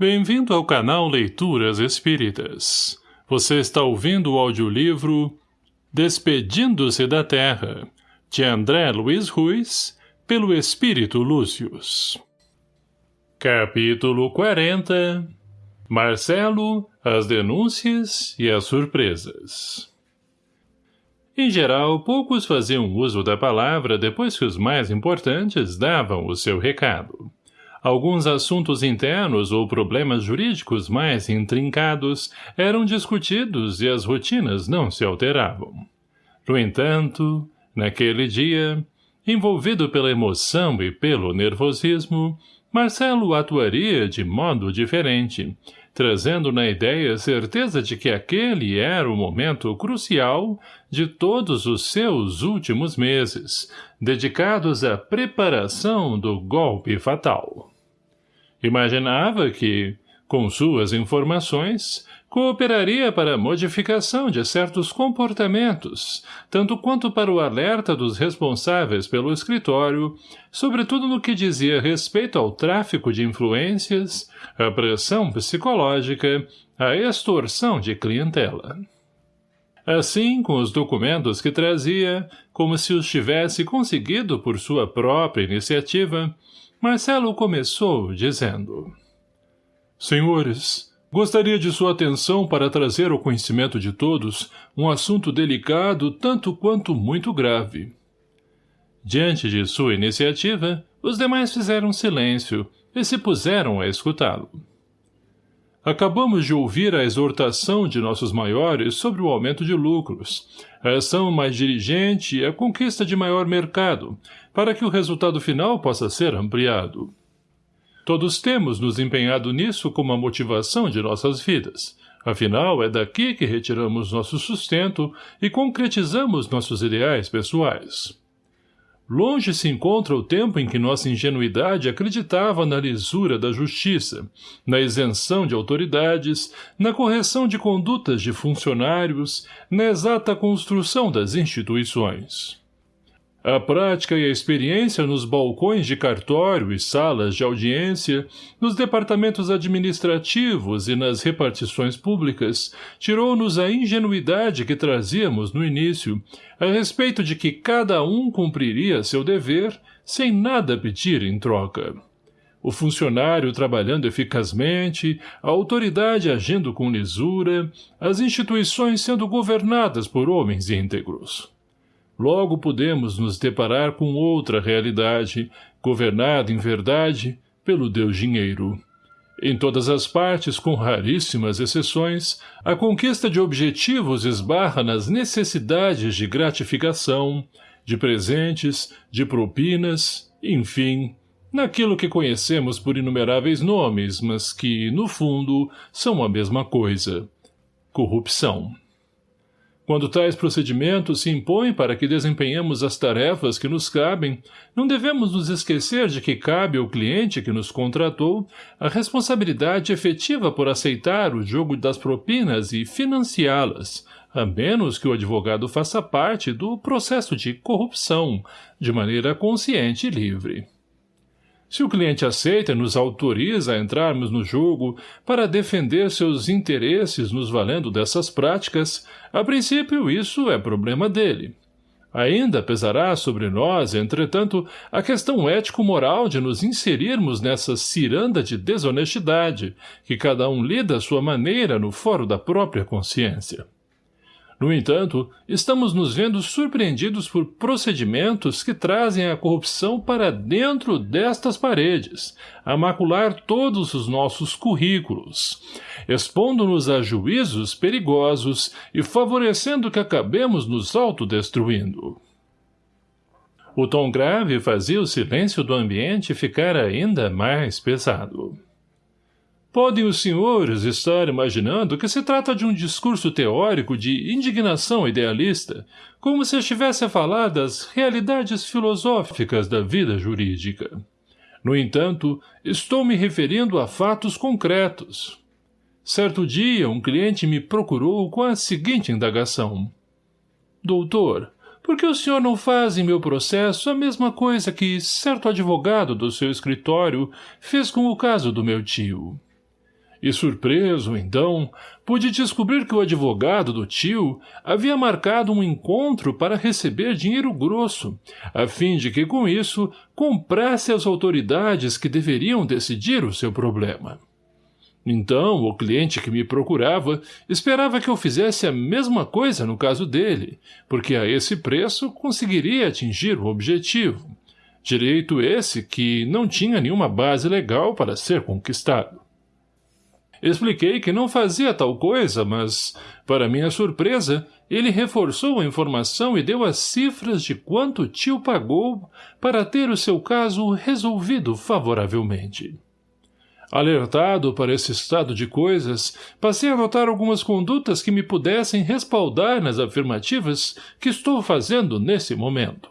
Bem-vindo ao canal Leituras Espíritas. Você está ouvindo o audiolivro Despedindo-se da Terra, de André Luiz Ruiz, pelo Espírito Lúcius. Capítulo 40 Marcelo, as denúncias e as surpresas Em geral, poucos faziam uso da palavra depois que os mais importantes davam o seu recado. Alguns assuntos internos ou problemas jurídicos mais intrincados eram discutidos e as rotinas não se alteravam. No entanto, naquele dia, envolvido pela emoção e pelo nervosismo, Marcelo atuaria de modo diferente, trazendo na ideia certeza de que aquele era o momento crucial de todos os seus últimos meses, dedicados à preparação do golpe fatal. Imaginava que, com suas informações, cooperaria para a modificação de certos comportamentos, tanto quanto para o alerta dos responsáveis pelo escritório, sobretudo no que dizia respeito ao tráfico de influências, à pressão psicológica, à extorsão de clientela. Assim, com os documentos que trazia, como se os tivesse conseguido por sua própria iniciativa, Marcelo começou dizendo Senhores, gostaria de sua atenção para trazer ao conhecimento de todos um assunto delicado tanto quanto muito grave. Diante de sua iniciativa, os demais fizeram silêncio e se puseram a escutá-lo. Acabamos de ouvir a exortação de nossos maiores sobre o aumento de lucros, a ação mais dirigente e a conquista de maior mercado, para que o resultado final possa ser ampliado. Todos temos nos empenhado nisso como a motivação de nossas vidas. Afinal, é daqui que retiramos nosso sustento e concretizamos nossos ideais pessoais. Longe se encontra o tempo em que nossa ingenuidade acreditava na lisura da justiça, na isenção de autoridades, na correção de condutas de funcionários, na exata construção das instituições. A prática e a experiência nos balcões de cartório e salas de audiência, nos departamentos administrativos e nas repartições públicas, tirou-nos a ingenuidade que trazíamos no início, a respeito de que cada um cumpriria seu dever sem nada pedir em troca. O funcionário trabalhando eficazmente, a autoridade agindo com lisura, as instituições sendo governadas por homens íntegros logo podemos nos deparar com outra realidade, governada, em verdade, pelo Deus Dinheiro. Em todas as partes, com raríssimas exceções, a conquista de objetivos esbarra nas necessidades de gratificação, de presentes, de propinas, enfim, naquilo que conhecemos por inumeráveis nomes, mas que, no fundo, são a mesma coisa. Corrupção. Quando tais procedimentos se impõem para que desempenhemos as tarefas que nos cabem, não devemos nos esquecer de que cabe ao cliente que nos contratou a responsabilidade efetiva por aceitar o jogo das propinas e financiá-las, a menos que o advogado faça parte do processo de corrupção, de maneira consciente e livre. Se o cliente aceita e nos autoriza a entrarmos no jogo para defender seus interesses nos valendo dessas práticas, a princípio isso é problema dele. Ainda pesará sobre nós, entretanto, a questão ético-moral de nos inserirmos nessa ciranda de desonestidade, que cada um lida à sua maneira no foro da própria consciência. No entanto, estamos nos vendo surpreendidos por procedimentos que trazem a corrupção para dentro destas paredes, a macular todos os nossos currículos, expondo-nos a juízos perigosos e favorecendo que acabemos nos autodestruindo. O tom grave fazia o silêncio do ambiente ficar ainda mais pesado. Podem os senhores estar imaginando que se trata de um discurso teórico de indignação idealista, como se estivesse a falar das realidades filosóficas da vida jurídica. No entanto, estou me referindo a fatos concretos. Certo dia, um cliente me procurou com a seguinte indagação. Doutor, por que o senhor não faz em meu processo a mesma coisa que certo advogado do seu escritório fez com o caso do meu tio? E surpreso, então, pude descobrir que o advogado do tio havia marcado um encontro para receber dinheiro grosso, a fim de que, com isso, comprasse as autoridades que deveriam decidir o seu problema. Então, o cliente que me procurava esperava que eu fizesse a mesma coisa no caso dele, porque a esse preço conseguiria atingir o objetivo. Direito esse que não tinha nenhuma base legal para ser conquistado. Expliquei que não fazia tal coisa, mas, para minha surpresa, ele reforçou a informação e deu as cifras de quanto o tio pagou para ter o seu caso resolvido favoravelmente. Alertado para esse estado de coisas, passei a notar algumas condutas que me pudessem respaldar nas afirmativas que estou fazendo nesse momento.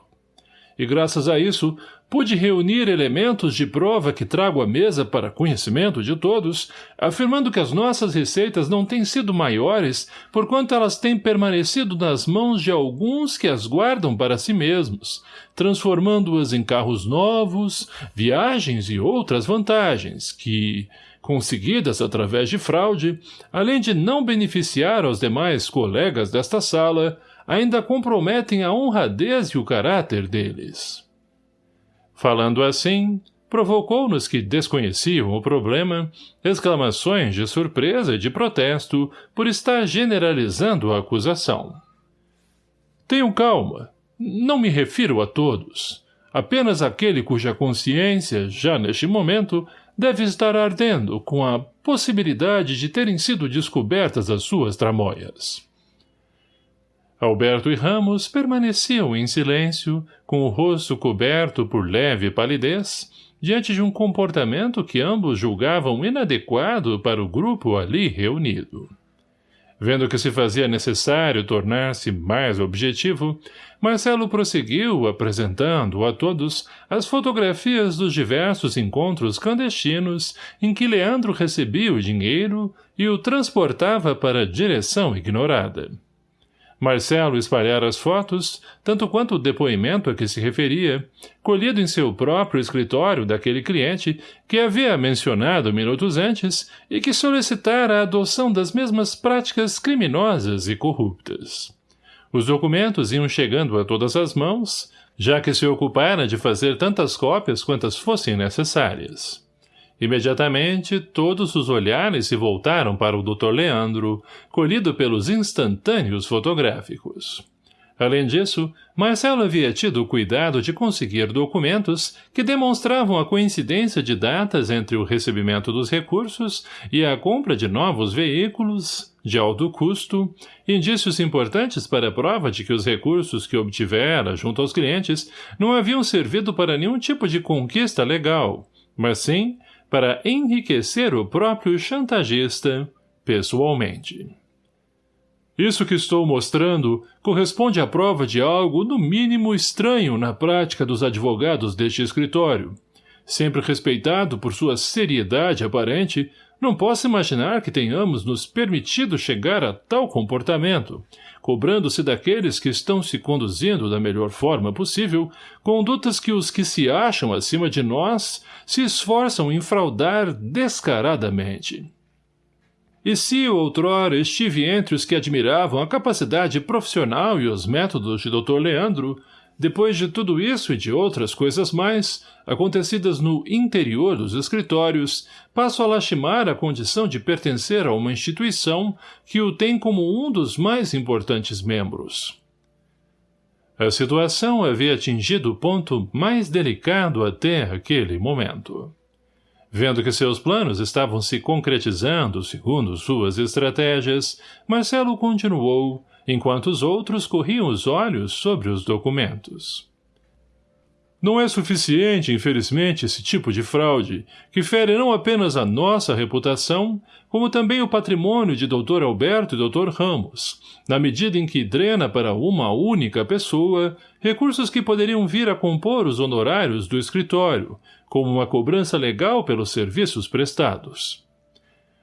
E graças a isso, pude reunir elementos de prova que trago à mesa para conhecimento de todos, afirmando que as nossas receitas não têm sido maiores, porquanto elas têm permanecido nas mãos de alguns que as guardam para si mesmos, transformando-as em carros novos, viagens e outras vantagens, que, conseguidas através de fraude, além de não beneficiar aos demais colegas desta sala, ainda comprometem a honradez e o caráter deles. Falando assim, provocou-nos que desconheciam o problema, exclamações de surpresa e de protesto por estar generalizando a acusação. Tenham calma, não me refiro a todos, apenas aquele cuja consciência, já neste momento, deve estar ardendo com a possibilidade de terem sido descobertas as suas tramóias. Alberto e Ramos permaneciam em silêncio, com o rosto coberto por leve palidez, diante de um comportamento que ambos julgavam inadequado para o grupo ali reunido. Vendo que se fazia necessário tornar-se mais objetivo, Marcelo prosseguiu apresentando a todos as fotografias dos diversos encontros clandestinos em que Leandro recebia o dinheiro e o transportava para a direção ignorada. Marcelo espalhara as fotos, tanto quanto o depoimento a que se referia, colhido em seu próprio escritório daquele cliente que havia mencionado minutos antes e que solicitara a adoção das mesmas práticas criminosas e corruptas. Os documentos iam chegando a todas as mãos, já que se ocupara de fazer tantas cópias quantas fossem necessárias. Imediatamente, todos os olhares se voltaram para o Dr. Leandro, colhido pelos instantâneos fotográficos. Além disso, Marcelo havia tido o cuidado de conseguir documentos que demonstravam a coincidência de datas entre o recebimento dos recursos e a compra de novos veículos, de alto custo, indícios importantes para a prova de que os recursos que obtivera junto aos clientes não haviam servido para nenhum tipo de conquista legal, mas sim para enriquecer o próprio chantagista pessoalmente. Isso que estou mostrando corresponde à prova de algo no mínimo estranho na prática dos advogados deste escritório. Sempre respeitado por sua seriedade aparente, não posso imaginar que tenhamos nos permitido chegar a tal comportamento, cobrando-se daqueles que estão se conduzindo da melhor forma possível, condutas que os que se acham acima de nós se esforçam em fraudar descaradamente. E se outrora estive entre os que admiravam a capacidade profissional e os métodos de Dr. Leandro, depois de tudo isso e de outras coisas mais, acontecidas no interior dos escritórios, passo a lastimar a condição de pertencer a uma instituição que o tem como um dos mais importantes membros. A situação havia atingido o ponto mais delicado até aquele momento. Vendo que seus planos estavam se concretizando segundo suas estratégias, Marcelo continuou, enquanto os outros corriam os olhos sobre os documentos. Não é suficiente, infelizmente, esse tipo de fraude, que fere não apenas a nossa reputação, como também o patrimônio de Dr. Alberto e Dr. Ramos, na medida em que drena para uma única pessoa recursos que poderiam vir a compor os honorários do escritório, como uma cobrança legal pelos serviços prestados.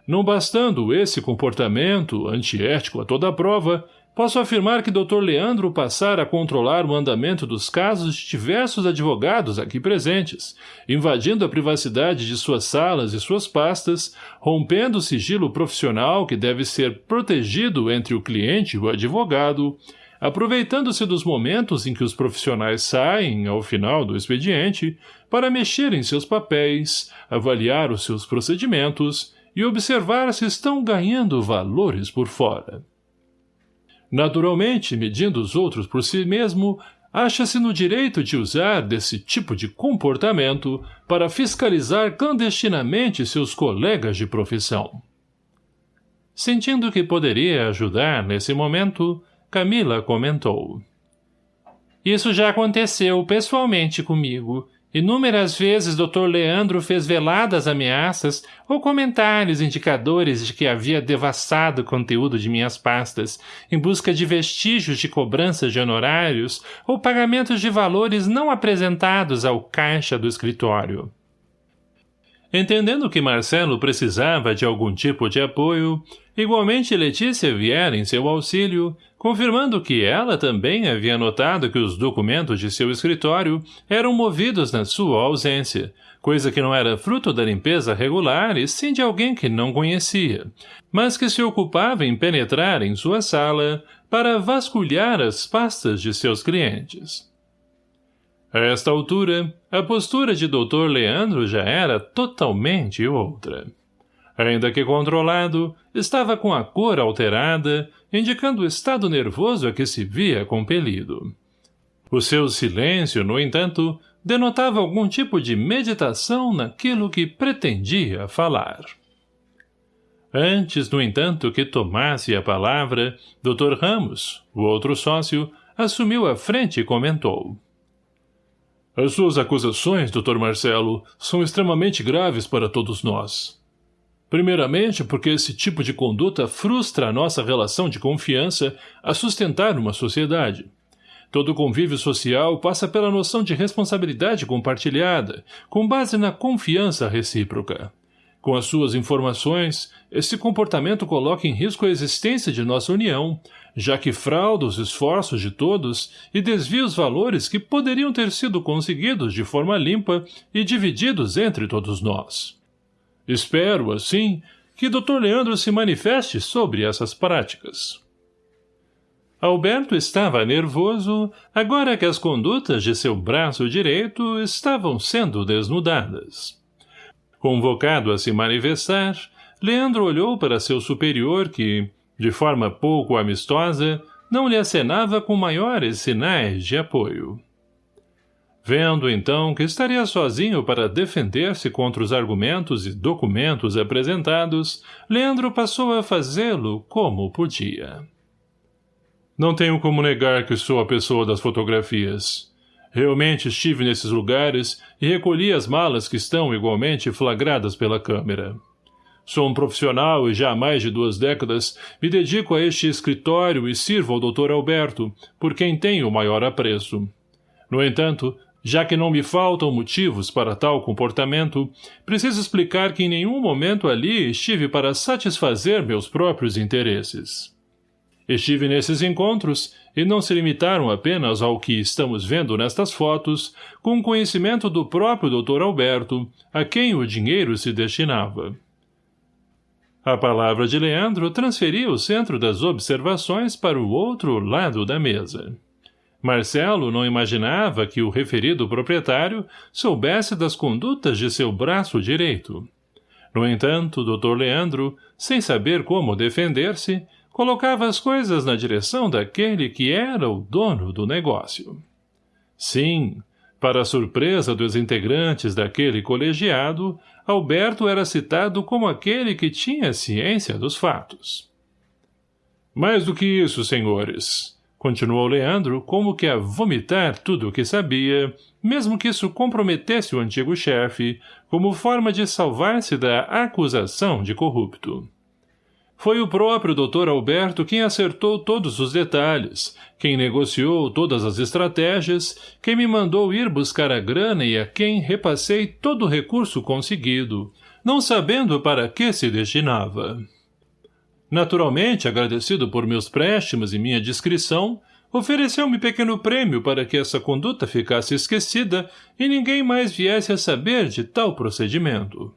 Não bastando esse comportamento, antiético a toda prova, posso afirmar que Dr. Leandro passara a controlar o andamento dos casos de diversos advogados aqui presentes, invadindo a privacidade de suas salas e suas pastas, rompendo o sigilo profissional que deve ser protegido entre o cliente e o advogado, aproveitando-se dos momentos em que os profissionais saem, ao final do expediente, para mexer em seus papéis, avaliar os seus procedimentos e observar se estão ganhando valores por fora. Naturalmente, medindo os outros por si mesmo, acha-se no direito de usar desse tipo de comportamento para fiscalizar clandestinamente seus colegas de profissão. Sentindo que poderia ajudar nesse momento, Camila comentou. Isso já aconteceu pessoalmente comigo, Inúmeras vezes Dr. Leandro fez veladas ameaças ou comentários indicadores de que havia devastado o conteúdo de minhas pastas, em busca de vestígios de cobranças de honorários ou pagamentos de valores não apresentados ao caixa do escritório. Entendendo que Marcelo precisava de algum tipo de apoio, igualmente Letícia viera em seu auxílio, confirmando que ela também havia notado que os documentos de seu escritório eram movidos na sua ausência, coisa que não era fruto da limpeza regular e sim de alguém que não conhecia, mas que se ocupava em penetrar em sua sala para vasculhar as pastas de seus clientes. A esta altura, a postura de Dr. Leandro já era totalmente outra. Ainda que controlado, estava com a cor alterada, indicando o estado nervoso a que se via compelido. O seu silêncio, no entanto, denotava algum tipo de meditação naquilo que pretendia falar. Antes, no entanto, que tomasse a palavra, Dr. Ramos, o outro sócio, assumiu a frente e comentou. As suas acusações, Dr. Marcelo, são extremamente graves para todos nós. Primeiramente, porque esse tipo de conduta frustra a nossa relação de confiança a sustentar uma sociedade. Todo convívio social passa pela noção de responsabilidade compartilhada, com base na confiança recíproca. Com as suas informações, esse comportamento coloca em risco a existência de nossa união, já que frauda os esforços de todos e desvia os valores que poderiam ter sido conseguidos de forma limpa e divididos entre todos nós. Espero, assim, que Dr. Leandro se manifeste sobre essas práticas. Alberto estava nervoso, agora que as condutas de seu braço direito estavam sendo desnudadas. Convocado a se manifestar, Leandro olhou para seu superior que, de forma pouco amistosa, não lhe acenava com maiores sinais de apoio. Vendo, então, que estaria sozinho para defender-se contra os argumentos e documentos apresentados, Leandro passou a fazê-lo como podia. Não tenho como negar que sou a pessoa das fotografias. Realmente estive nesses lugares e recolhi as malas que estão igualmente flagradas pela câmera. Sou um profissional e já há mais de duas décadas me dedico a este escritório e sirvo ao Dr. Alberto, por quem tenho o maior apreço. No entanto, já que não me faltam motivos para tal comportamento, preciso explicar que em nenhum momento ali estive para satisfazer meus próprios interesses. Estive nesses encontros e não se limitaram apenas ao que estamos vendo nestas fotos, com conhecimento do próprio Dr. Alberto, a quem o dinheiro se destinava. A palavra de Leandro transferia o centro das observações para o outro lado da mesa. Marcelo não imaginava que o referido proprietário soubesse das condutas de seu braço direito. No entanto, Dr. Leandro, sem saber como defender-se, colocava as coisas na direção daquele que era o dono do negócio. Sim, para a surpresa dos integrantes daquele colegiado, Alberto era citado como aquele que tinha ciência dos fatos. Mais do que isso, senhores, continuou Leandro como que a vomitar tudo o que sabia, mesmo que isso comprometesse o antigo chefe, como forma de salvar-se da acusação de corrupto. Foi o próprio Dr. Alberto quem acertou todos os detalhes, quem negociou todas as estratégias, quem me mandou ir buscar a grana e a quem repassei todo o recurso conseguido, não sabendo para que se destinava. Naturalmente, agradecido por meus préstimos e minha discrição, ofereceu-me pequeno prêmio para que essa conduta ficasse esquecida e ninguém mais viesse a saber de tal procedimento.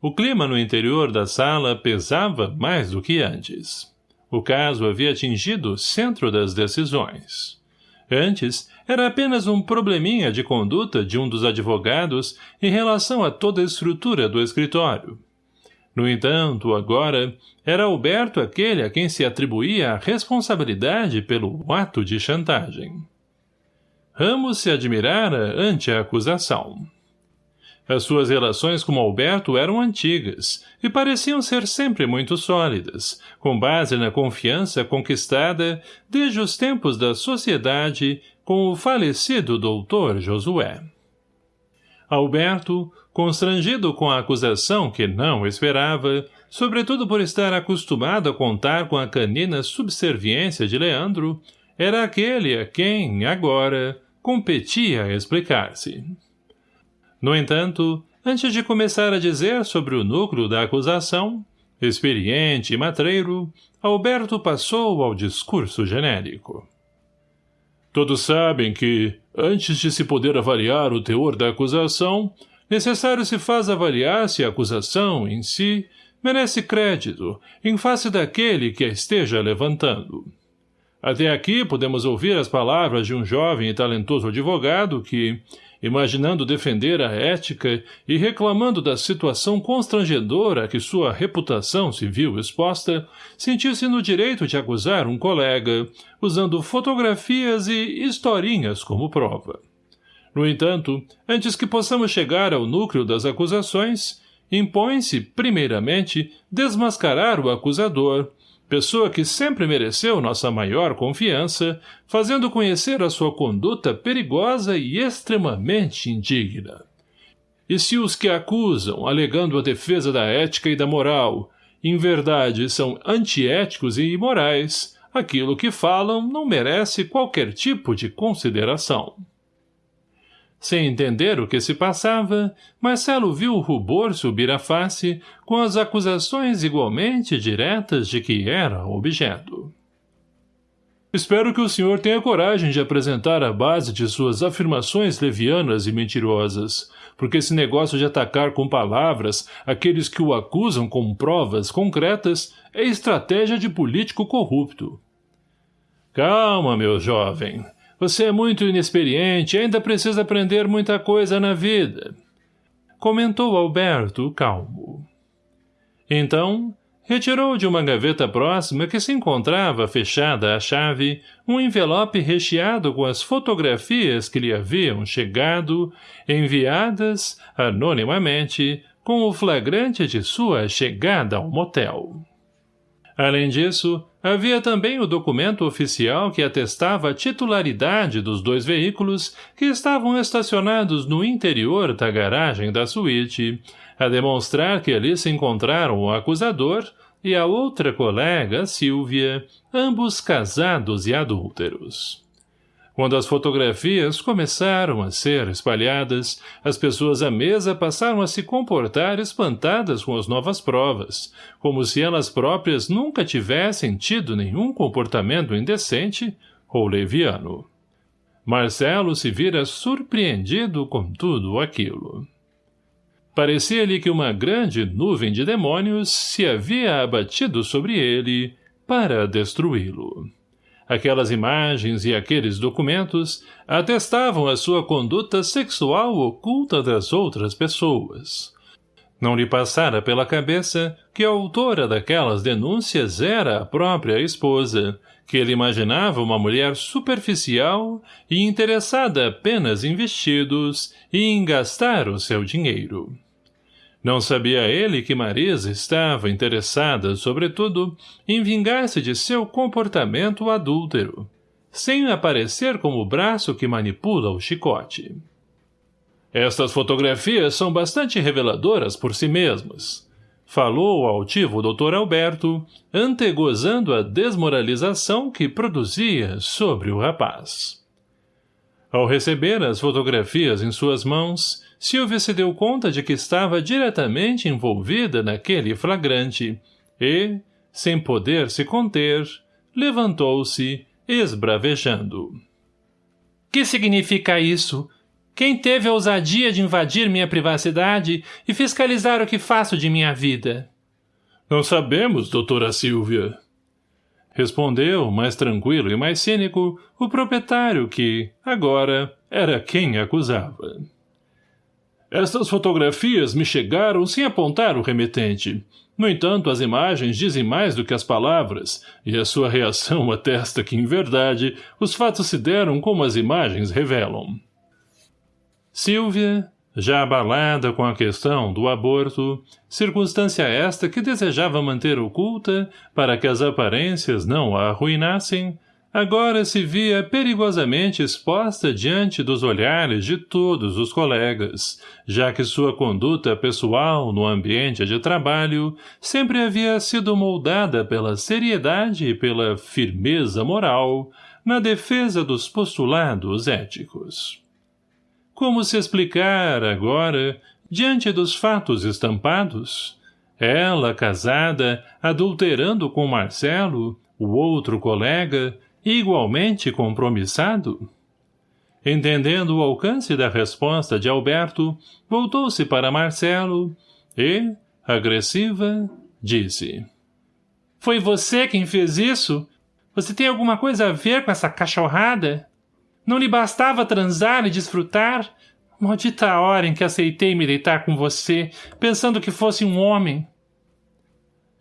O clima no interior da sala pesava mais do que antes. O caso havia atingido o centro das decisões. Antes, era apenas um probleminha de conduta de um dos advogados em relação a toda a estrutura do escritório. No entanto, agora, era Alberto aquele a quem se atribuía a responsabilidade pelo ato de chantagem. Ramos se admirara ante a acusação. As suas relações com Alberto eram antigas e pareciam ser sempre muito sólidas, com base na confiança conquistada desde os tempos da sociedade com o falecido doutor Josué. Alberto, constrangido com a acusação que não esperava, sobretudo por estar acostumado a contar com a canina subserviência de Leandro, era aquele a quem, agora, competia explicar-se. No entanto, antes de começar a dizer sobre o núcleo da acusação, experiente e matreiro, Alberto passou ao discurso genérico. Todos sabem que, antes de se poder avaliar o teor da acusação, necessário se faz avaliar se a acusação, em si, merece crédito, em face daquele que a esteja levantando. Até aqui podemos ouvir as palavras de um jovem e talentoso advogado que, imaginando defender a ética e reclamando da situação constrangedora a que sua reputação se viu exposta, sentiu-se no direito de acusar um colega, usando fotografias e historinhas como prova. No entanto, antes que possamos chegar ao núcleo das acusações, impõe-se, primeiramente, desmascarar o acusador, pessoa que sempre mereceu nossa maior confiança, fazendo conhecer a sua conduta perigosa e extremamente indigna. E se os que acusam, alegando a defesa da ética e da moral, em verdade são antiéticos e imorais, aquilo que falam não merece qualquer tipo de consideração. Sem entender o que se passava, Marcelo viu o rubor subir a face com as acusações igualmente diretas de que era objeto. Espero que o senhor tenha coragem de apresentar a base de suas afirmações levianas e mentirosas, porque esse negócio de atacar com palavras aqueles que o acusam com provas concretas é estratégia de político corrupto. Calma, meu jovem. Você é muito inexperiente e ainda precisa aprender muita coisa na vida. Comentou Alberto, calmo. Então, retirou de uma gaveta próxima que se encontrava fechada à chave um envelope recheado com as fotografias que lhe haviam chegado, enviadas, anonimamente, com o flagrante de sua chegada ao motel. Além disso, havia também o documento oficial que atestava a titularidade dos dois veículos que estavam estacionados no interior da garagem da suíte, a demonstrar que ali se encontraram o acusador e a outra colega, Silvia, ambos casados e adúlteros. Quando as fotografias começaram a ser espalhadas, as pessoas à mesa passaram a se comportar espantadas com as novas provas, como se elas próprias nunca tivessem tido nenhum comportamento indecente ou leviano. Marcelo se vira surpreendido com tudo aquilo. Parecia-lhe que uma grande nuvem de demônios se havia abatido sobre ele para destruí-lo. Aquelas imagens e aqueles documentos atestavam a sua conduta sexual oculta das outras pessoas. Não lhe passara pela cabeça que a autora daquelas denúncias era a própria esposa, que ele imaginava uma mulher superficial e interessada apenas em vestidos e em gastar o seu dinheiro. Não sabia ele que Marisa estava interessada, sobretudo, em vingar-se de seu comportamento adúltero, sem aparecer como o braço que manipula o chicote. Estas fotografias são bastante reveladoras por si mesmas, falou o altivo Dr. Alberto, antegozando a desmoralização que produzia sobre o rapaz. Ao receber as fotografias em suas mãos, Silvia se deu conta de que estava diretamente envolvida naquele flagrante, e, sem poder se conter, levantou-se, esbravejando. Que significa isso? Quem teve a ousadia de invadir minha privacidade e fiscalizar o que faço de minha vida? Não sabemos, doutora Silvia. Respondeu, mais tranquilo e mais cínico, o proprietário que, agora, era quem acusava. Estas fotografias me chegaram sem apontar o remetente. No entanto, as imagens dizem mais do que as palavras, e a sua reação atesta que, em verdade, os fatos se deram como as imagens revelam. Silvia, já abalada com a questão do aborto, circunstância esta que desejava manter oculta para que as aparências não a arruinassem, agora se via perigosamente exposta diante dos olhares de todos os colegas, já que sua conduta pessoal no ambiente de trabalho sempre havia sido moldada pela seriedade e pela firmeza moral na defesa dos postulados éticos. Como se explicar, agora, diante dos fatos estampados? Ela, casada, adulterando com Marcelo, o outro colega, igualmente compromissado? Entendendo o alcance da resposta de Alberto, voltou-se para Marcelo e, agressiva, disse. Foi você quem fez isso? Você tem alguma coisa a ver com essa cachorrada? Não lhe bastava transar e desfrutar? Maldita hora em que aceitei me deitar com você, pensando que fosse um homem.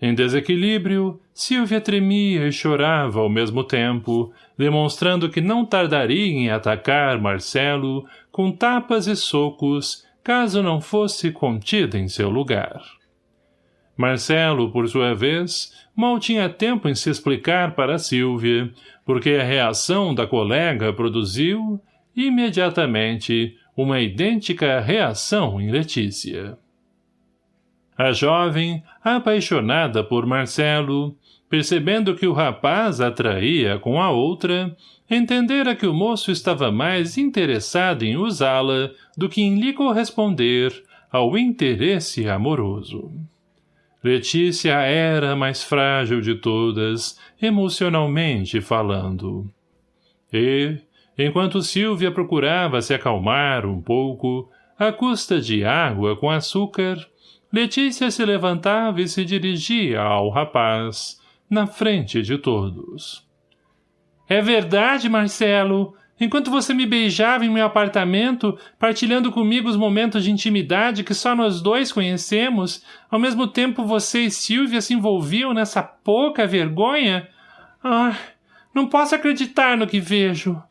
Em desequilíbrio, Silvia tremia e chorava ao mesmo tempo, demonstrando que não tardaria em atacar Marcelo com tapas e socos, caso não fosse contida em seu lugar. Marcelo, por sua vez, mal tinha tempo em se explicar para Silvia, porque a reação da colega produziu, imediatamente, uma idêntica reação em Letícia. A jovem, apaixonada por Marcelo, percebendo que o rapaz atraía com a outra, entendera que o moço estava mais interessado em usá-la do que em lhe corresponder ao interesse amoroso. Letícia era a mais frágil de todas, emocionalmente falando. E, enquanto Silvia procurava se acalmar um pouco, à custa de água com açúcar, Letícia se levantava e se dirigia ao rapaz, na frente de todos. É verdade, Marcelo. Enquanto você me beijava em meu apartamento, partilhando comigo os momentos de intimidade que só nós dois conhecemos, ao mesmo tempo você e Silvia se envolviam nessa pouca vergonha? Ah, não posso acreditar no que vejo.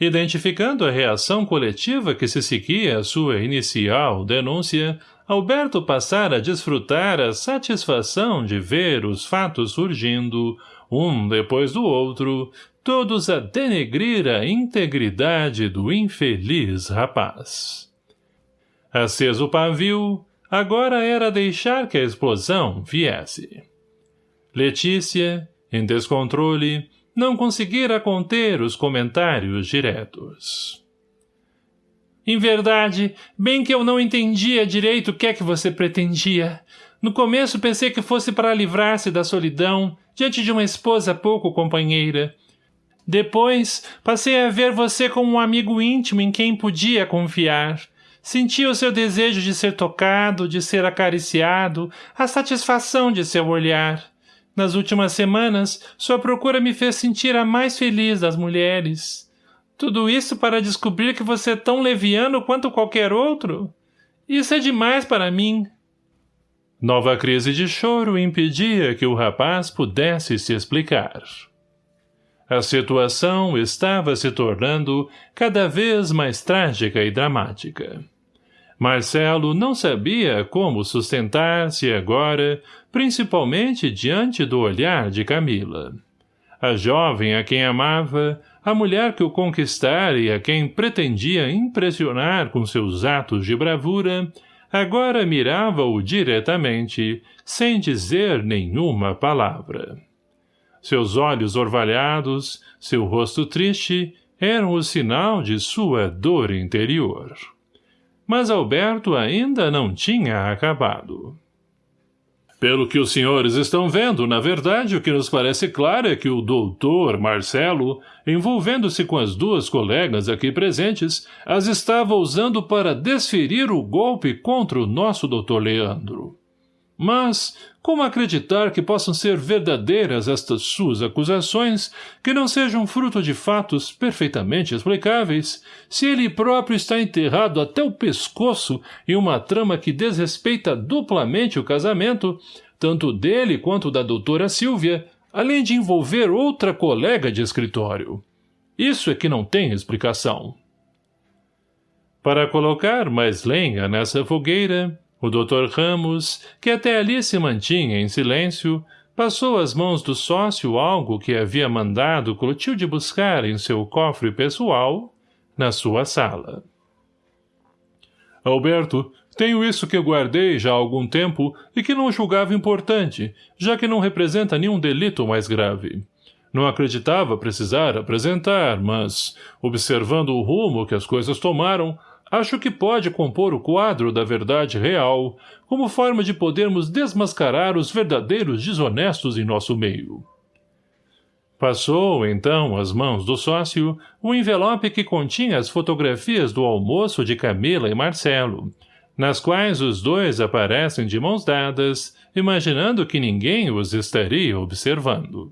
Identificando a reação coletiva que se seguia à sua inicial denúncia, Alberto passara a desfrutar a satisfação de ver os fatos surgindo, um depois do outro, todos a denegrir a integridade do infeliz rapaz. Aceso o pavio, agora era deixar que a explosão viesse. Letícia, em descontrole, não conseguira conter os comentários diretos. Em verdade, bem que eu não entendia direito o que é que você pretendia. No começo pensei que fosse para livrar-se da solidão, diante de uma esposa pouco companheira. Depois, passei a ver você como um amigo íntimo em quem podia confiar. Sentia o seu desejo de ser tocado, de ser acariciado, a satisfação de seu olhar. Nas últimas semanas, sua procura me fez sentir a mais feliz das mulheres. Tudo isso para descobrir que você é tão leviano quanto qualquer outro? Isso é demais para mim. Nova crise de choro impedia que o rapaz pudesse se explicar. A situação estava se tornando cada vez mais trágica e dramática. Marcelo não sabia como sustentar-se agora, principalmente diante do olhar de Camila. A jovem a quem amava a mulher que o conquistara e a quem pretendia impressionar com seus atos de bravura, agora mirava-o diretamente, sem dizer nenhuma palavra. Seus olhos orvalhados, seu rosto triste, eram o sinal de sua dor interior. Mas Alberto ainda não tinha acabado. Pelo que os senhores estão vendo, na verdade, o que nos parece claro é que o doutor Marcelo, envolvendo-se com as duas colegas aqui presentes, as estava usando para desferir o golpe contra o nosso doutor Leandro. Mas, como acreditar que possam ser verdadeiras estas suas acusações, que não sejam fruto de fatos perfeitamente explicáveis, se ele próprio está enterrado até o pescoço em uma trama que desrespeita duplamente o casamento, tanto dele quanto da doutora Silvia, além de envolver outra colega de escritório? Isso é que não tem explicação. Para colocar mais lenha nessa fogueira, o Dr. Ramos, que até ali se mantinha em silêncio, passou às mãos do sócio algo que havia mandado Clotilde buscar em seu cofre pessoal, na sua sala. Alberto, tenho isso que guardei já há algum tempo e que não julgava importante, já que não representa nenhum delito mais grave. Não acreditava precisar apresentar, mas, observando o rumo que as coisas tomaram, acho que pode compor o quadro da verdade real, como forma de podermos desmascarar os verdadeiros desonestos em nosso meio. Passou, então, às mãos do sócio, o envelope que continha as fotografias do almoço de Camila e Marcelo, nas quais os dois aparecem de mãos dadas, imaginando que ninguém os estaria observando.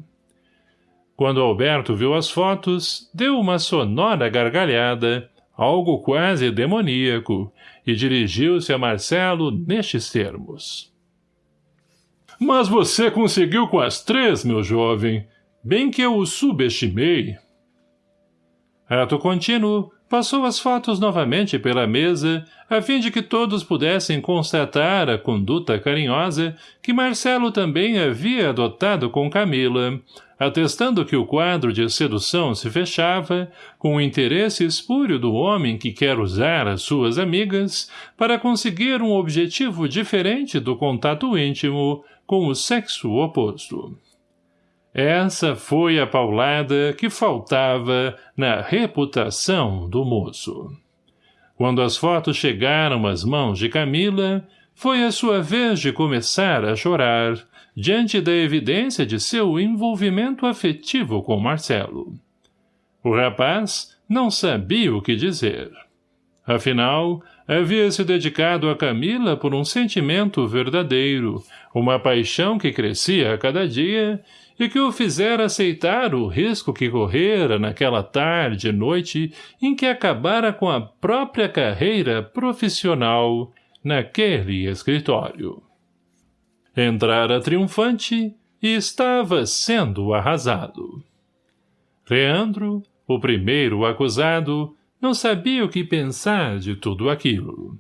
Quando Alberto viu as fotos, deu uma sonora gargalhada, algo quase demoníaco, e dirigiu-se a Marcelo nestes termos. Mas você conseguiu com as três, meu jovem. Bem que eu o subestimei. Ato contínuo, passou as fotos novamente pela mesa, a fim de que todos pudessem constatar a conduta carinhosa que Marcelo também havia adotado com Camila, atestando que o quadro de sedução se fechava com o interesse espúrio do homem que quer usar as suas amigas para conseguir um objetivo diferente do contato íntimo com o sexo oposto. Essa foi a paulada que faltava na reputação do moço. Quando as fotos chegaram às mãos de Camila, foi a sua vez de começar a chorar, diante da evidência de seu envolvimento afetivo com Marcelo. O rapaz não sabia o que dizer. Afinal, havia se dedicado a Camila por um sentimento verdadeiro, uma paixão que crescia a cada dia e que o fizera aceitar o risco que correra naquela tarde e noite em que acabara com a própria carreira profissional naquele escritório. Entrara triunfante e estava sendo arrasado. Leandro, o primeiro acusado, não sabia o que pensar de tudo aquilo.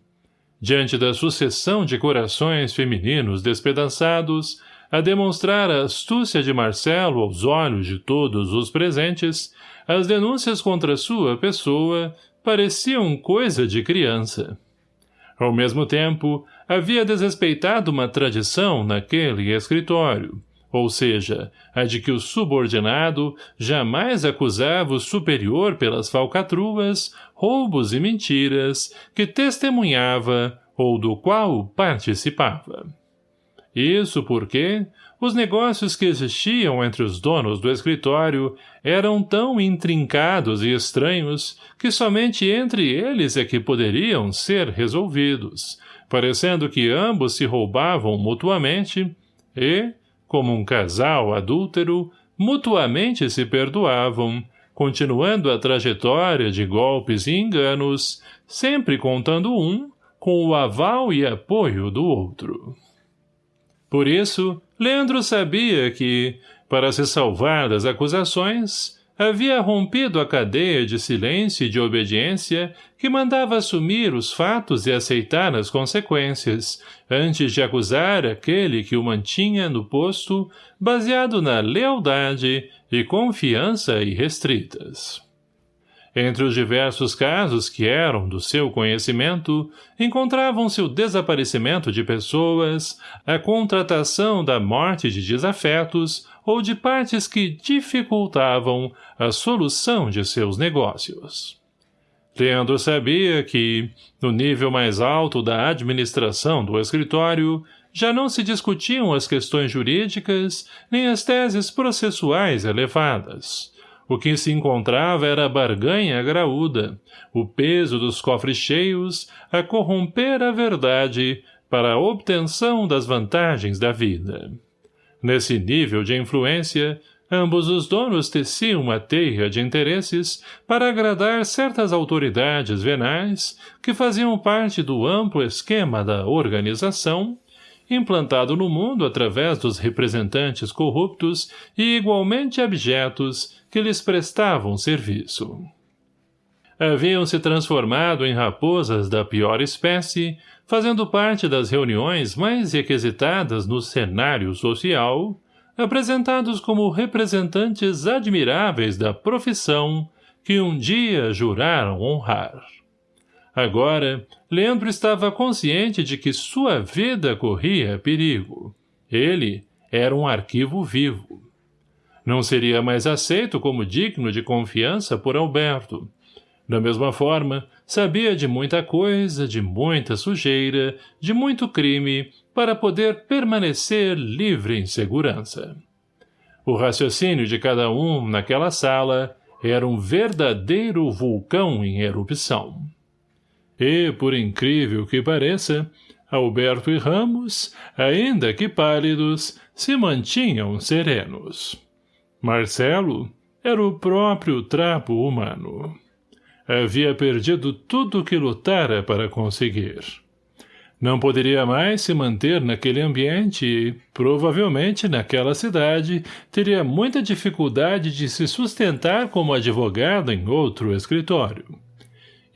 Diante da sucessão de corações femininos despedaçados, a demonstrar a astúcia de Marcelo aos olhos de todos os presentes, as denúncias contra sua pessoa pareciam coisa de criança. Ao mesmo tempo, havia desrespeitado uma tradição naquele escritório, ou seja, a de que o subordinado jamais acusava o superior pelas falcatruas, roubos e mentiras que testemunhava ou do qual participava. Isso porque, os negócios que existiam entre os donos do escritório eram tão intrincados e estranhos que somente entre eles é que poderiam ser resolvidos, parecendo que ambos se roubavam mutuamente e, como um casal adúltero, mutuamente se perdoavam, continuando a trajetória de golpes e enganos, sempre contando um com o aval e apoio do outro. Por isso, Leandro sabia que, para se salvar das acusações, havia rompido a cadeia de silêncio e de obediência que mandava assumir os fatos e aceitar as consequências, antes de acusar aquele que o mantinha no posto, baseado na lealdade e confiança irrestritas. Entre os diversos casos que eram do seu conhecimento, encontravam-se o desaparecimento de pessoas, a contratação da morte de desafetos ou de partes que dificultavam a solução de seus negócios. Leandro sabia que, no nível mais alto da administração do escritório, já não se discutiam as questões jurídicas nem as teses processuais elevadas. O que se encontrava era a barganha graúda, o peso dos cofres cheios a corromper a verdade para a obtenção das vantagens da vida. Nesse nível de influência, Ambos os donos teciam uma teia de interesses para agradar certas autoridades venais que faziam parte do amplo esquema da organização, implantado no mundo através dos representantes corruptos e igualmente abjetos que lhes prestavam serviço. Haviam se transformado em raposas da pior espécie, fazendo parte das reuniões mais requisitadas no cenário social, apresentados como representantes admiráveis da profissão que um dia juraram honrar. Agora, Leandro estava consciente de que sua vida corria perigo. Ele era um arquivo vivo. Não seria mais aceito como digno de confiança por Alberto. Da mesma forma, sabia de muita coisa, de muita sujeira, de muito crime para poder permanecer livre em segurança. O raciocínio de cada um naquela sala era um verdadeiro vulcão em erupção. E, por incrível que pareça, Alberto e Ramos, ainda que pálidos, se mantinham serenos. Marcelo era o próprio trapo humano. Havia perdido tudo o que lutara para conseguir. Não poderia mais se manter naquele ambiente e, provavelmente, naquela cidade, teria muita dificuldade de se sustentar como advogado em outro escritório.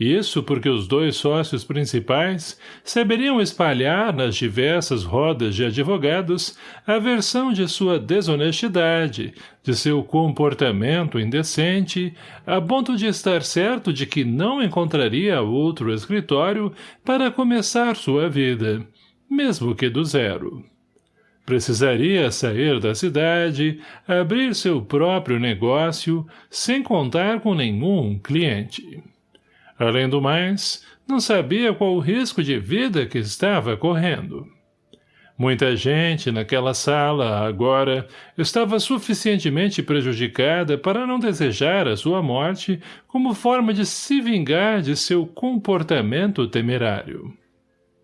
Isso porque os dois sócios principais saberiam espalhar nas diversas rodas de advogados a versão de sua desonestidade, de seu comportamento indecente, a ponto de estar certo de que não encontraria outro escritório para começar sua vida, mesmo que do zero. Precisaria sair da cidade, abrir seu próprio negócio, sem contar com nenhum cliente. Além do mais, não sabia qual o risco de vida que estava correndo. Muita gente naquela sala, agora, estava suficientemente prejudicada para não desejar a sua morte como forma de se vingar de seu comportamento temerário.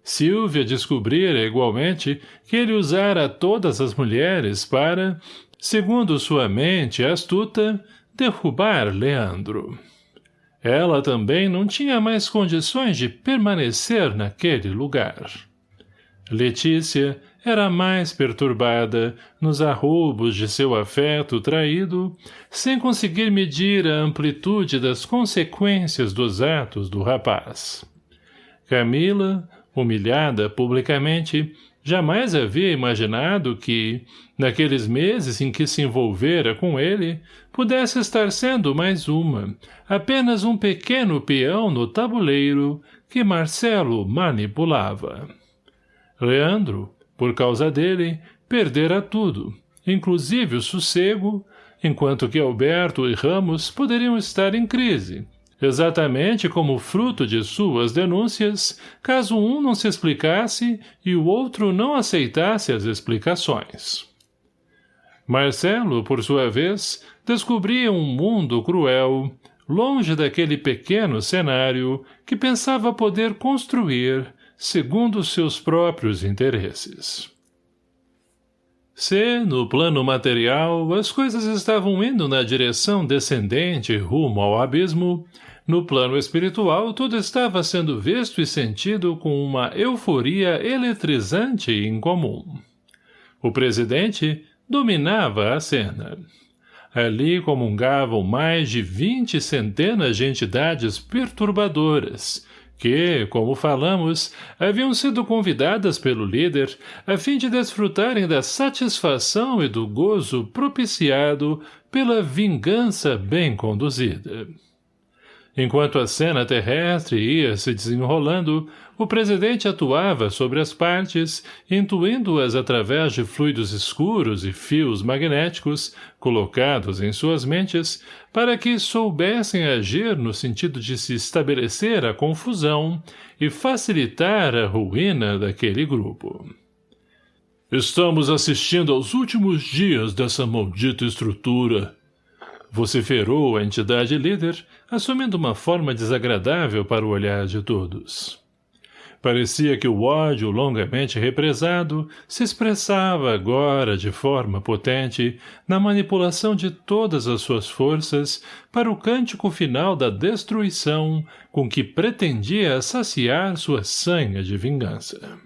Silvia descobrira igualmente que ele usara todas as mulheres para, segundo sua mente astuta, derrubar Leandro. Ela também não tinha mais condições de permanecer naquele lugar. Letícia era mais perturbada nos arroubos de seu afeto traído, sem conseguir medir a amplitude das consequências dos atos do rapaz. Camila, humilhada publicamente, Jamais havia imaginado que, naqueles meses em que se envolvera com ele, pudesse estar sendo mais uma, apenas um pequeno peão no tabuleiro que Marcelo manipulava. Leandro, por causa dele, perdera tudo, inclusive o sossego, enquanto que Alberto e Ramos poderiam estar em crise, exatamente como fruto de suas denúncias, caso um não se explicasse e o outro não aceitasse as explicações. Marcelo, por sua vez, descobria um mundo cruel, longe daquele pequeno cenário que pensava poder construir segundo seus próprios interesses. Se, no plano material, as coisas estavam indo na direção descendente rumo ao abismo, no plano espiritual tudo estava sendo visto e sentido com uma euforia eletrizante e incomum. O presidente dominava a cena. Ali comungavam mais de vinte centenas de entidades perturbadoras, que, como falamos, haviam sido convidadas pelo líder a fim de desfrutarem da satisfação e do gozo propiciado pela vingança bem conduzida. Enquanto a cena terrestre ia se desenrolando, o presidente atuava sobre as partes, intuindo-as através de fluidos escuros e fios magnéticos colocados em suas mentes para que soubessem agir no sentido de se estabelecer a confusão e facilitar a ruína daquele grupo. Estamos assistindo aos últimos dias dessa maldita estrutura. Vociferou a entidade líder, assumindo uma forma desagradável para o olhar de todos. Parecia que o ódio longamente represado se expressava agora de forma potente na manipulação de todas as suas forças para o cântico final da destruição com que pretendia saciar sua sanha de vingança.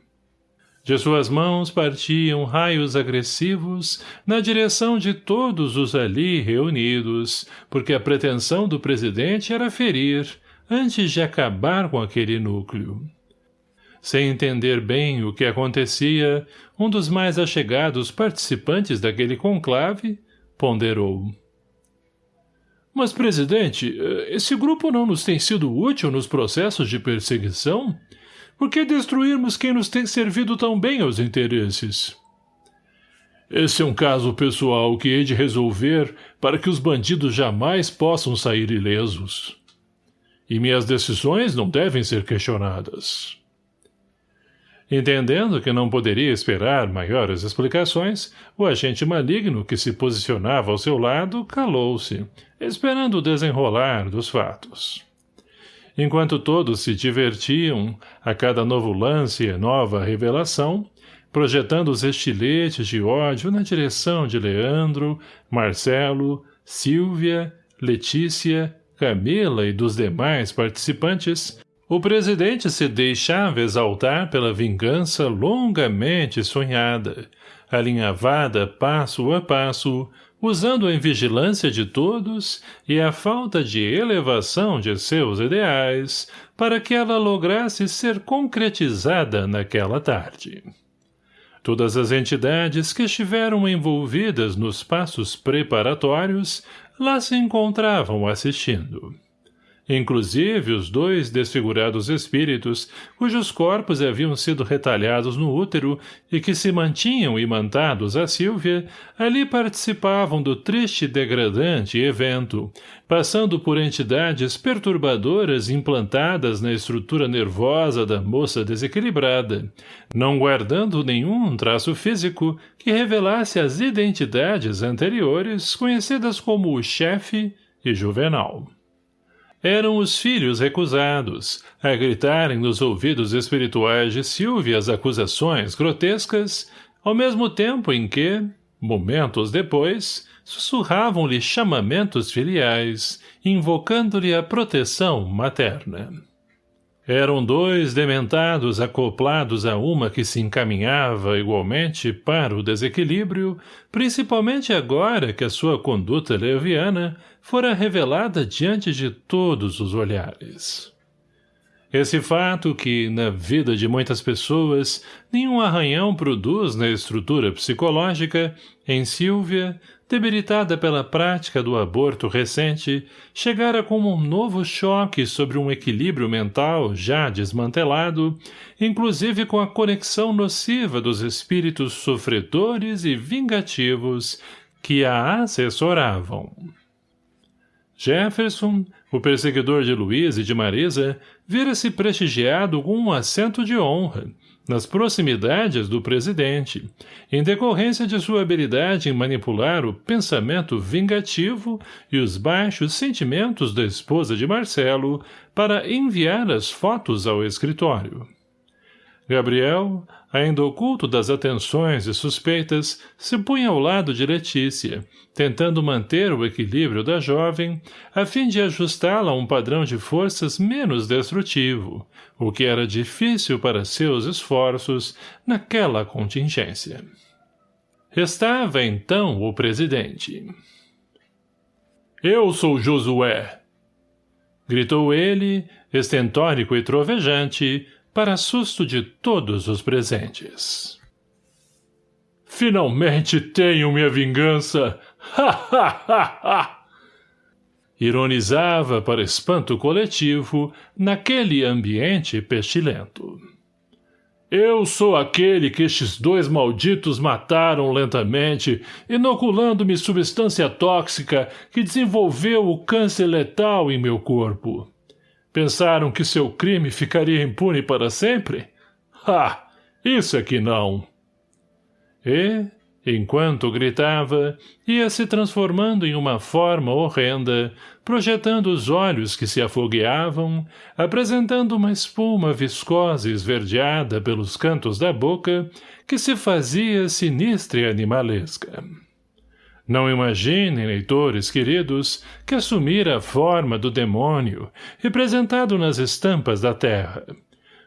De suas mãos partiam raios agressivos na direção de todos os ali reunidos, porque a pretensão do presidente era ferir, antes de acabar com aquele núcleo. Sem entender bem o que acontecia, um dos mais achegados participantes daquele conclave ponderou. Mas, presidente, esse grupo não nos tem sido útil nos processos de perseguição? Por que destruirmos quem nos tem servido tão bem aos interesses? Esse é um caso pessoal que hei de resolver para que os bandidos jamais possam sair ilesos. E minhas decisões não devem ser questionadas. Entendendo que não poderia esperar maiores explicações, o agente maligno que se posicionava ao seu lado calou-se, esperando o desenrolar dos fatos. Enquanto todos se divertiam, a cada novo lance e nova revelação, projetando os estiletes de ódio na direção de Leandro, Marcelo, Silvia, Letícia, Camila e dos demais participantes, o presidente se deixava exaltar pela vingança longamente sonhada, alinhavada passo a passo, usando a invigilância de todos e a falta de elevação de seus ideais para que ela lograsse ser concretizada naquela tarde. Todas as entidades que estiveram envolvidas nos passos preparatórios lá se encontravam assistindo. Inclusive os dois desfigurados espíritos, cujos corpos haviam sido retalhados no útero e que se mantinham imantados a Sílvia, ali participavam do triste e degradante evento, passando por entidades perturbadoras implantadas na estrutura nervosa da moça desequilibrada, não guardando nenhum traço físico que revelasse as identidades anteriores conhecidas como o chefe e juvenal eram os filhos recusados, a gritarem nos ouvidos espirituais de Silvia as acusações grotescas, ao mesmo tempo em que, momentos depois, sussurravam-lhe chamamentos filiais, invocando-lhe a proteção materna. Eram dois dementados acoplados a uma que se encaminhava igualmente para o desequilíbrio, principalmente agora que a sua conduta leviana fora revelada diante de todos os olhares. Esse fato que, na vida de muitas pessoas, nenhum arranhão produz na estrutura psicológica, em Silvia, debilitada pela prática do aborto recente, chegara como um novo choque sobre um equilíbrio mental já desmantelado, inclusive com a conexão nociva dos espíritos sofredores e vingativos que a assessoravam. Jefferson, o perseguidor de Luiz e de Marisa, vira-se prestigiado com um assento de honra, nas proximidades do presidente, em decorrência de sua habilidade em manipular o pensamento vingativo e os baixos sentimentos da esposa de Marcelo para enviar as fotos ao escritório. Gabriel, ainda oculto das atenções e suspeitas, se punha ao lado de Letícia, tentando manter o equilíbrio da jovem, a fim de ajustá-la a um padrão de forças menos destrutivo, o que era difícil para seus esforços naquela contingência. Restava, então, o presidente. Eu sou Josué! Gritou ele, estentórico e trovejante, para susto de todos os presentes. Finalmente tenho minha vingança! Ironizava para espanto coletivo naquele ambiente pestilento. Eu sou aquele que estes dois malditos mataram lentamente, inoculando-me substância tóxica que desenvolveu o câncer letal em meu corpo. Pensaram que seu crime ficaria impune para sempre? Ha! Isso é que não! E, enquanto gritava, ia se transformando em uma forma horrenda, projetando os olhos que se afogueavam, apresentando uma espuma viscosa e esverdeada pelos cantos da boca, que se fazia sinistra e animalesca. Não imaginem, leitores queridos, que assumira a forma do demônio, representado nas estampas da terra.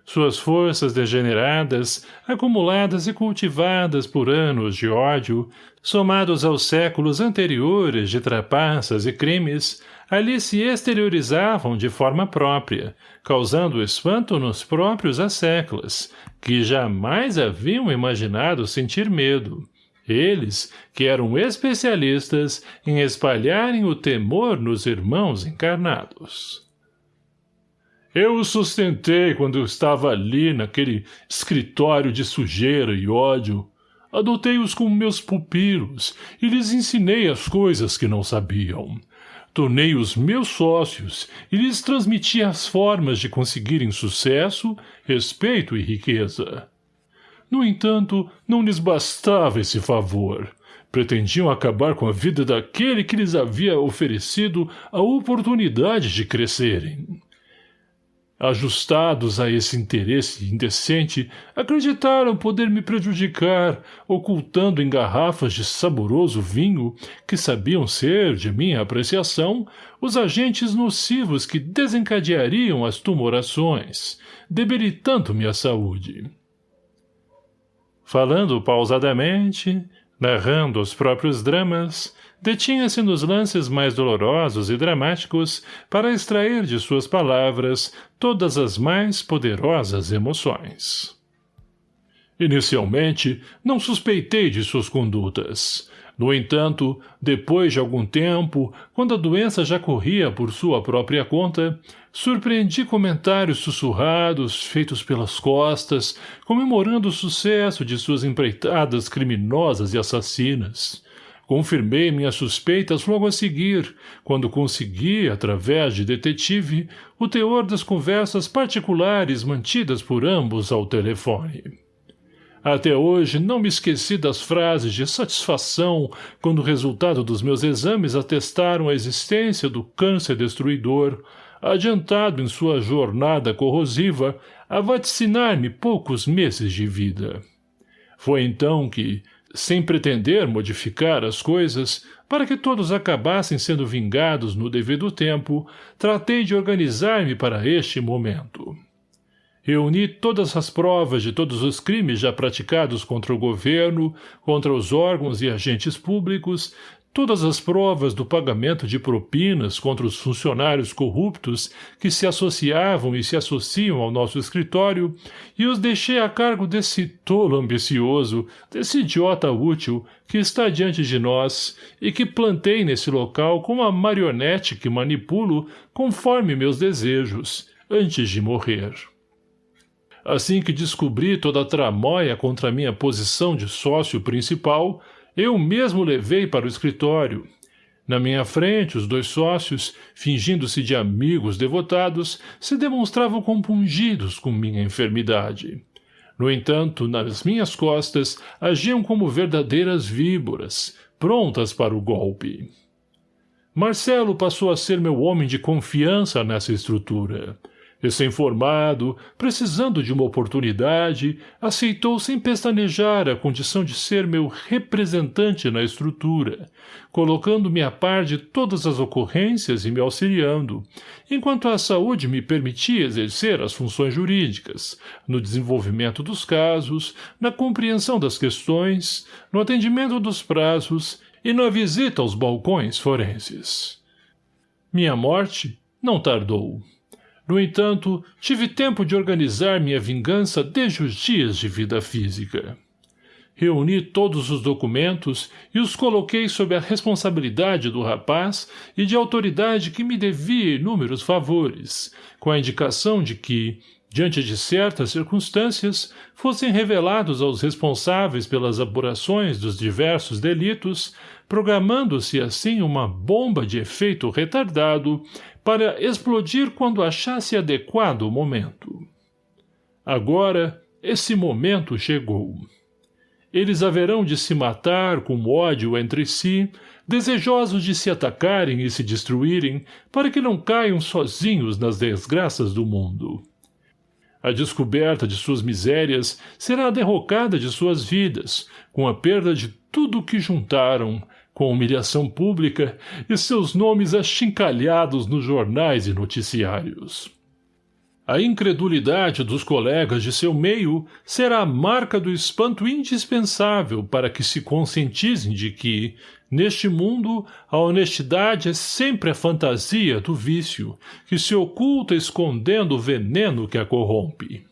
Suas forças degeneradas, acumuladas e cultivadas por anos de ódio, somados aos séculos anteriores de trapaças e crimes, ali se exteriorizavam de forma própria, causando espanto nos próprios asseclas, que jamais haviam imaginado sentir medo. Eles, que eram especialistas em espalharem o temor nos irmãos encarnados. Eu os sustentei quando estava ali naquele escritório de sujeira e ódio. Adotei-os como meus pupilos e lhes ensinei as coisas que não sabiam. Tornei-os meus sócios e lhes transmiti as formas de conseguirem sucesso, respeito e riqueza. No entanto, não lhes bastava esse favor. Pretendiam acabar com a vida daquele que lhes havia oferecido a oportunidade de crescerem. Ajustados a esse interesse indecente, acreditaram poder me prejudicar, ocultando em garrafas de saboroso vinho, que sabiam ser, de minha apreciação, os agentes nocivos que desencadeariam as tumorações, debilitando minha saúde. Falando pausadamente, narrando os próprios dramas, detinha-se nos lances mais dolorosos e dramáticos para extrair de suas palavras todas as mais poderosas emoções. Inicialmente, não suspeitei de suas condutas. No entanto, depois de algum tempo, quando a doença já corria por sua própria conta, surpreendi comentários sussurrados, feitos pelas costas, comemorando o sucesso de suas empreitadas criminosas e assassinas. Confirmei minhas suspeitas logo a seguir, quando consegui, através de detetive, o teor das conversas particulares mantidas por ambos ao telefone. Até hoje não me esqueci das frases de satisfação quando o resultado dos meus exames atestaram a existência do câncer destruidor, adiantado em sua jornada corrosiva a vaticinar-me poucos meses de vida. Foi então que, sem pretender modificar as coisas, para que todos acabassem sendo vingados no devido tempo, tratei de organizar-me para este momento. Reuni todas as provas de todos os crimes já praticados contra o governo, contra os órgãos e agentes públicos, todas as provas do pagamento de propinas contra os funcionários corruptos que se associavam e se associam ao nosso escritório, e os deixei a cargo desse tolo ambicioso, desse idiota útil que está diante de nós e que plantei nesse local como a marionete que manipulo conforme meus desejos, antes de morrer. Assim que descobri toda a tramóia contra minha posição de sócio principal, eu mesmo levei para o escritório. Na minha frente, os dois sócios, fingindo-se de amigos devotados, se demonstravam compungidos com minha enfermidade. No entanto, nas minhas costas, agiam como verdadeiras víboras, prontas para o golpe. Marcelo passou a ser meu homem de confiança nessa estrutura. Recém-formado, precisando de uma oportunidade, aceitou sem pestanejar a condição de ser meu representante na estrutura, colocando-me a par de todas as ocorrências e me auxiliando, enquanto a saúde me permitia exercer as funções jurídicas, no desenvolvimento dos casos, na compreensão das questões, no atendimento dos prazos e na visita aos balcões forenses. Minha morte não tardou. No entanto, tive tempo de organizar minha vingança desde os dias de vida física. Reuni todos os documentos e os coloquei sob a responsabilidade do rapaz e de autoridade que me devia inúmeros favores, com a indicação de que, diante de certas circunstâncias, fossem revelados aos responsáveis pelas apurações dos diversos delitos, programando-se assim uma bomba de efeito retardado para explodir quando achasse adequado o momento. Agora, esse momento chegou. eles haverão de se matar com ódio entre si, desejosos de se atacarem e se destruírem, para que não caiam sozinhos nas desgraças do mundo. A descoberta de suas misérias será a derrocada de suas vidas, com a perda de tudo o que juntaram, com humilhação pública e seus nomes achincalhados nos jornais e noticiários. A incredulidade dos colegas de seu meio será a marca do espanto indispensável para que se conscientizem de que, neste mundo, a honestidade é sempre a fantasia do vício, que se oculta escondendo o veneno que a corrompe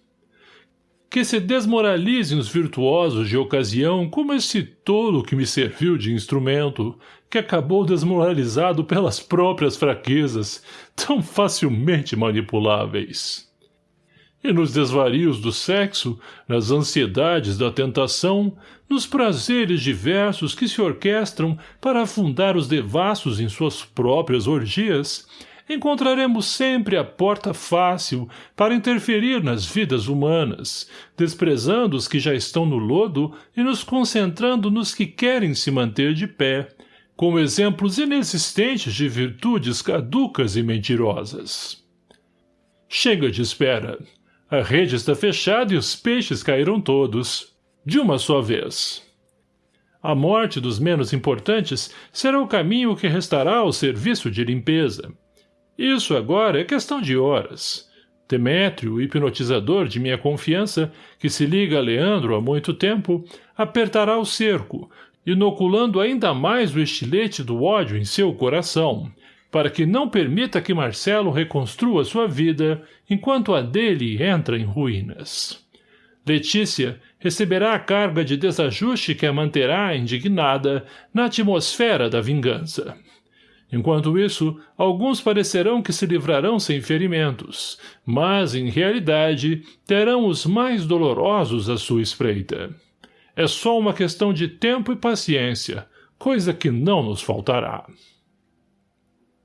que se desmoralizem os virtuosos de ocasião como esse tolo que me serviu de instrumento, que acabou desmoralizado pelas próprias fraquezas, tão facilmente manipuláveis. E nos desvarios do sexo, nas ansiedades da tentação, nos prazeres diversos que se orquestram para afundar os devassos em suas próprias orgias, encontraremos sempre a porta fácil para interferir nas vidas humanas, desprezando os que já estão no lodo e nos concentrando nos que querem se manter de pé, como exemplos inexistentes de virtudes caducas e mentirosas. Chega de espera. A rede está fechada e os peixes caíram todos, de uma só vez. A morte dos menos importantes será o caminho que restará ao serviço de limpeza. Isso agora é questão de horas. Demétrio, hipnotizador de minha confiança, que se liga a Leandro há muito tempo, apertará o cerco, inoculando ainda mais o estilete do ódio em seu coração, para que não permita que Marcelo reconstrua sua vida enquanto a dele entra em ruínas. Letícia receberá a carga de desajuste que a manterá indignada na atmosfera da vingança. Enquanto isso, alguns parecerão que se livrarão sem ferimentos, mas, em realidade, terão os mais dolorosos à sua espreita. É só uma questão de tempo e paciência, coisa que não nos faltará.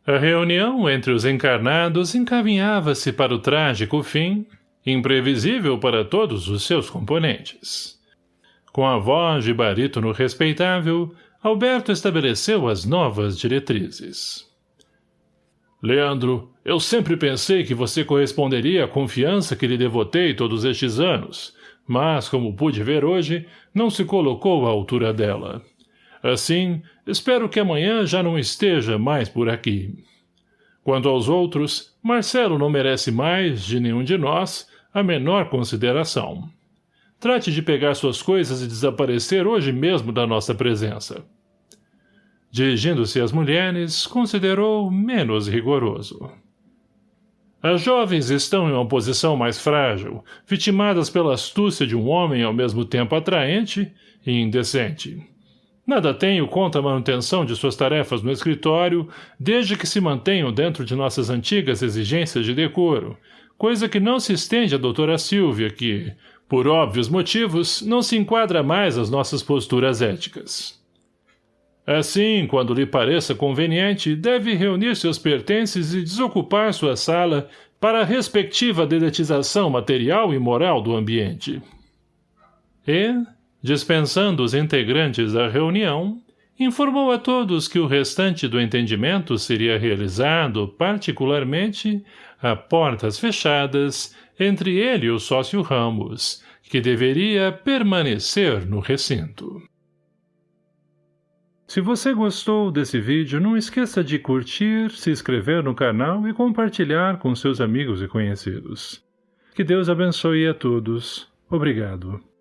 A reunião entre os encarnados encaminhava-se para o trágico fim, imprevisível para todos os seus componentes. Com a voz de barítono respeitável, Alberto estabeleceu as novas diretrizes. Leandro, eu sempre pensei que você corresponderia à confiança que lhe devotei todos estes anos, mas, como pude ver hoje, não se colocou à altura dela. Assim, espero que amanhã já não esteja mais por aqui. Quanto aos outros, Marcelo não merece mais, de nenhum de nós, a menor consideração. Trate de pegar suas coisas e desaparecer hoje mesmo da nossa presença. Dirigindo-se às mulheres, considerou menos rigoroso. As jovens estão em uma posição mais frágil, vitimadas pela astúcia de um homem ao mesmo tempo atraente e indecente. Nada tenho contra a manutenção de suas tarefas no escritório, desde que se mantenham dentro de nossas antigas exigências de decoro, coisa que não se estende à doutora Silvia, que, por óbvios motivos, não se enquadra mais às nossas posturas éticas. Assim, quando lhe pareça conveniente, deve reunir seus pertences e desocupar sua sala para a respectiva dedetização material e moral do ambiente. E, dispensando os integrantes da reunião, informou a todos que o restante do entendimento seria realizado, particularmente, a portas fechadas, entre ele e o sócio Ramos, que deveria permanecer no recinto. Se você gostou desse vídeo, não esqueça de curtir, se inscrever no canal e compartilhar com seus amigos e conhecidos. Que Deus abençoe a todos. Obrigado.